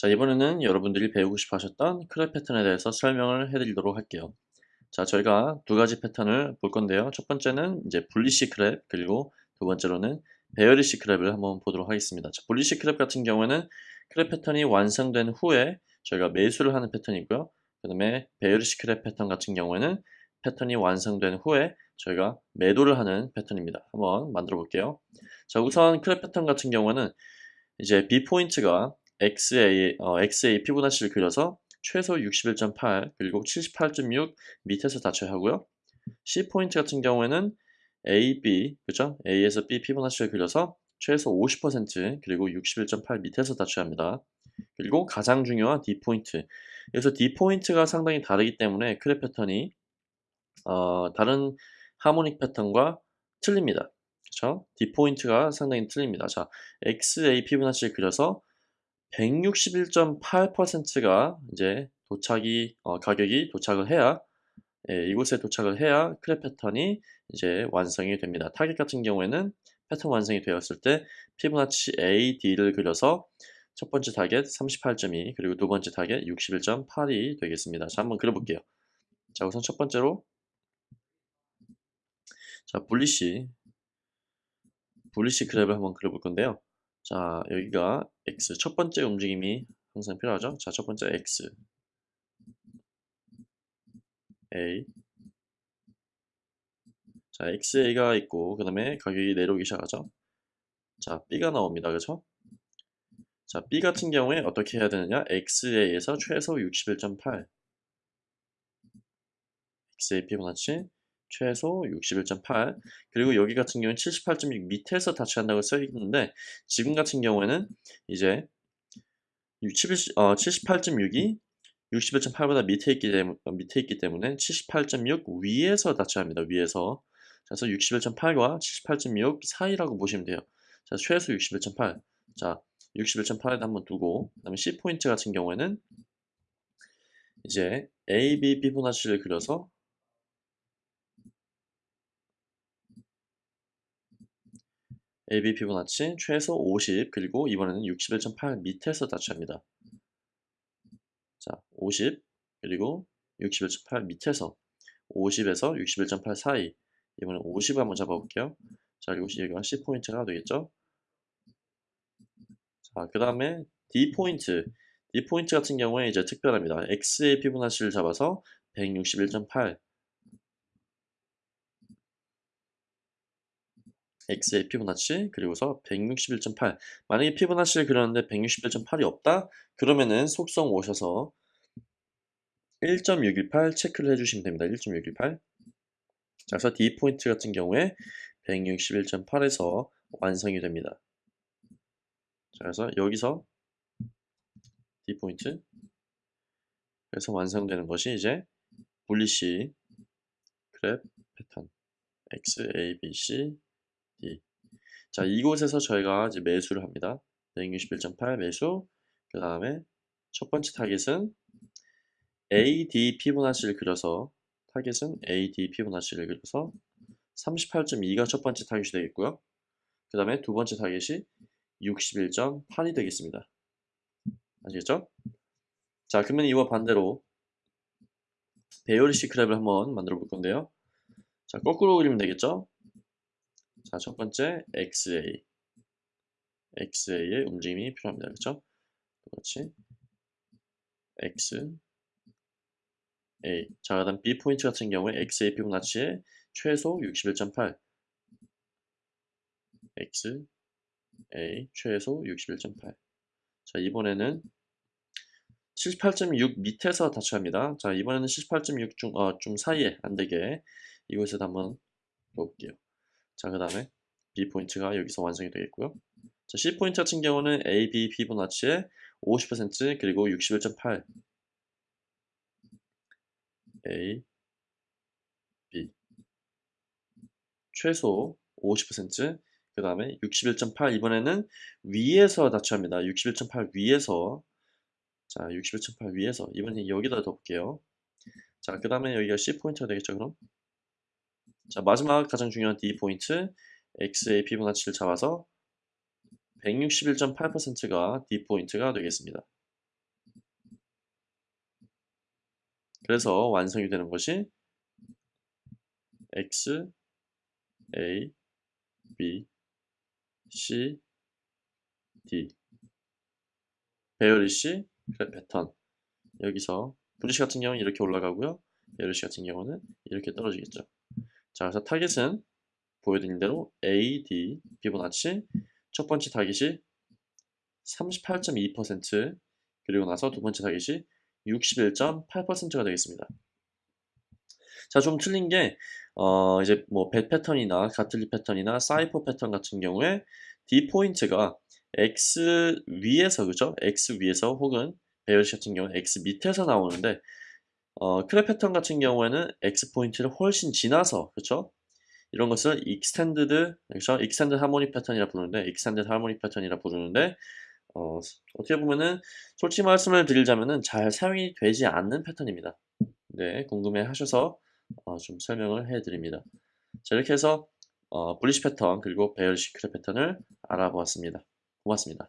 자, 이번에는 여러분들이 배우고 싶어 하셨던 crab 패턴에 대해서 설명을 해드리도록 할게요. 자, 저희가 두 가지 패턴을 볼 건데요. 첫 번째는 이제 bullish crab, 그리고 두 번째로는 bearish crab을 한번 보도록 하겠습니다. 자, bullish crab 같은 경우에는 crab 패턴이 완성된 후에 저희가 매수를 하는 패턴이고요. 그 다음에 bearish crab 패턴 같은 경우에는 패턴이 완성된 후에 저희가 매도를 하는 패턴입니다. 한번 만들어 볼게요. 자, 우선 crab 패턴 같은 경우에는 이제 B 포인트가 XA, 어, XA 피보나치를 그려서 최소 61.8 그리고 78.6 밑에서 닫혀야 하고요. C 포인트 같은 경우에는 A, B, 그죠? A에서 B 피보나치를 그려서 최소 50% 그리고 61.8 밑에서 닫혀야 합니다. 그리고 가장 중요한 D 포인트. 그래서 D 포인트가 상당히 다르기 때문에 crab 패턴이 어, 다른 harmonic 패턴과 틀립니다. 그렇죠? D 포인트가 상당히 틀립니다. 자, XA 피보나치를 그려서 161.8%가 이제 도착이 어, 가격이 도착을 해야 예, 이곳에 도착을 해야 crab 패턴이 이제 완성이 됩니다. 타겟 같은 경우에는 패턴 완성이 되었을 때 피보나치 A, D를 그려서 첫 번째 타겟 38.2 그리고 두 번째 타겟 61.8이 되겠습니다. 자 한번 그려볼게요. 자 우선 첫 번째로 자 분리시 분리시 그랩을 한번 그려볼 건데요. 자 여기가 X 첫 번째 움직임이 항상 필요하죠. 자 첫 번째 X A 자 XA가 있고 그 다음에 가격이 내려오기 시작하죠. 자 B가 나옵니다. 그렇죠? 자 B 같은 경우에 어떻게 해야 되느냐 XA에서 최소 61.8 XA 피보나치 최소 61.8 그리고 여기 같은 경우는 78.6 밑에서 다치한다고 써 있는데 지금 같은 경우에는 이제 78.6이 61.8보다 밑에 있기, 때문에, 밑에 있기 때문에 78.6 위에서 다쳐야 합니다. 위에서 그래서 61.8과 78.6 사이라고 보시면 돼요. 자, 최소 61.8. 자, 61.8에다 한번 두고 그 다음에 C 포인트 같은 경우에는 이제 A, B, 피보나치를 그려서 AB 피보나치 최소 50 그리고 이번에는 61.8 밑에서 다치합니다. 자, 50 그리고 61.8 밑에서 50에서 61.8 사이 이번엔 50을 한번 잡아볼게요. 자, 여기가 C포인트가 되겠죠? 자, 그 다음에 D포인트 D포인트 같은 경우에 이제 특별합니다. X의 피보나치를 잡아서 161.8 x의 피보나치 그리고서 161.8 만약에 피보나치를 그렸는데 161.8이 없다? 그러면은 속성 오셔서 1.618 체크를 해주시면 됩니다. 1.618 자 그래서 D 포인트 같은 경우에 161.8에서 완성이 됩니다. 자 그래서 여기서 D 포인트. 그래서 완성되는 것이 이제 bullish crab 패턴. X, A, B, C. 자, 이곳에서 저희가 이제 매수를 합니다. 161.8 매수. 그 다음에 첫 번째 타겟은 AD 피보나치를 그려서 타겟은 AD 피보나치를 그려서 38.2가 첫 번째 타겟이 되겠고요. 그 다음에 두 번째 타겟이 61.8이 되겠습니다. 아시겠죠? 자, 그러면 이와 반대로 bearish crab을 한번 만들어 볼 건데요. 자, 거꾸로 그리면 되겠죠? 자, 첫 번째 XA. XA의 움직임이 필요합니다. 그렇죠? 그렇지. X, A. 자, 그 다음 B 포인트 같은 경우에 XA 피보나치의 최소 61.8. X, A, 최소 61.8. 자, 이번에는 78.6 밑에서 다쳐합니다. 자, 이번에는 78.6 중, 어, 중 사이에 안 되게 이곳에서 한번 볼게요. 자, 그 다음에 B 포인트가 여기서 완성이 되겠고요. 자, C 포인트 같은 경우는 A, B, 피보나치의 50% 그리고 61.8 A, B 최소 50%그 다음에 61.8 이번에는 위에서 다치합니다. 61.8 위에서 자 61.8 위에서 이번엔 여기다 덮을게요. 자그 다음에 여기가 C 포인트가 되겠죠 그럼 자 마지막 가장 중요한 D 포인트 x의 피부나치를 잡아서 161.8%가 D 포인트가 되겠습니다. 그래서 완성이 되는 것이 x a b c d 배열이시 패턴 여기서 bullish 같은 경우는 이렇게 올라가고요. bearish 같은 경우는 이렇게 떨어지겠죠. 자 그래서 타겟은 보여드린 대로 A, D, 피보나치 첫 번째 타깃이 38.2% 그리고 나서 두 번째 타깃이 61.8%가 되겠습니다. 자, 좀 틀린 게, 어, 이제 뭐, 벳 패턴이나 Gartley 패턴이나 cypher 패턴 같은 경우에 D 포인트가 X 위에서, 그죠? X 위에서 혹은 bearish 같은 경우는 X 밑에서 나오는데, 어, crab 패턴 같은 경우에는 X 포인트를 훨씬 지나서, 그죠? 이런 것을 extended, 그렇죠? extended harmonic 패턴이라 부르는데, extended harmonic 패턴이라 부르는데, 어, 어떻게 보면은 솔직히 말씀을 드리자면은 잘 사용이 되지 않는 패턴입니다. 네, 궁금해 하셔서 어, 좀 설명을 해 드립니다. 자, 이렇게 해서 어, bullish 패턴 그리고 bearish crab 패턴을 알아보았습니다. 고맙습니다.